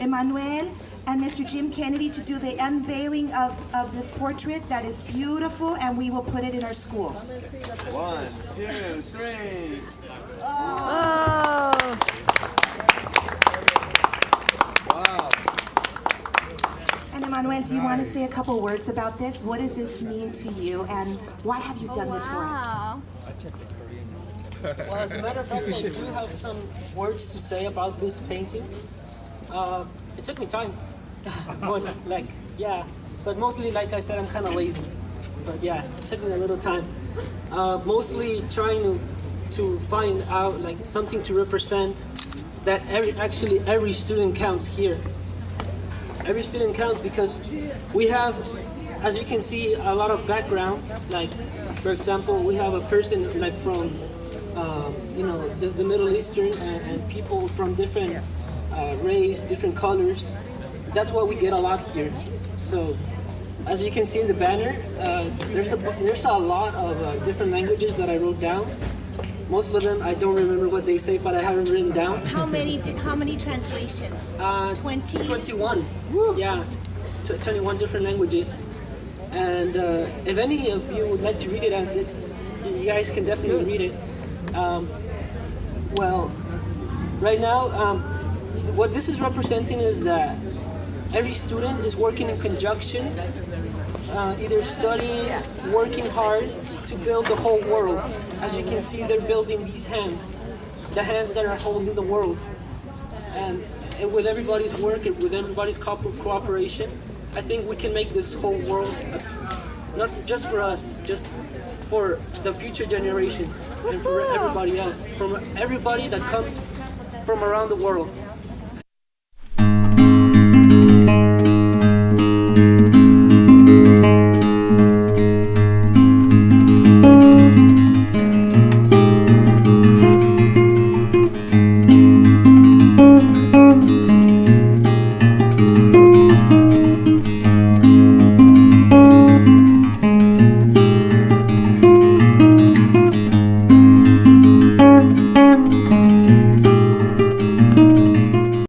Emmanuel and Mr. Jim Kennedy to do the unveiling of, of this portrait that is beautiful and we will put it in our school. One, two, three. Oh. Wow. And Emmanuel, do you want to say a couple words about this? What does this mean to you and why have you done this for us? Wow. Well, as a matter of fact, I do have some words to say about this painting. Uh, it took me time. but, like, yeah, but mostly, like I said, I'm kind of lazy. But yeah, it took me a little time. Uh, mostly trying to to find out like something to represent that every actually every student counts here. Every student counts because we have, as you can see, a lot of background. Like, for example, we have a person like from um, you know, the, the Middle Eastern and, and people from different uh, race, different colors. That's what we get a lot here. So, as you can see in the banner, uh, there's a there's a lot of uh, different languages that I wrote down. Most of them I don't remember what they say, but I haven't written down. How many how many translations? Uh, 20? 21. Yeah, Tw 21 different languages. And uh, if any of you would like to read it, uh, it's, you guys can definitely read it. Um, well, right now, um, what this is representing is that every student is working in conjunction, uh, either studying, working hard to build the whole world. As you can see, they're building these hands, the hands that are holding the world. And, and with everybody's work, and with everybody's co- cooperation, I think we can make this whole world, as- not just for us, just for the future generations and for everybody else, from everybody that comes from around the world.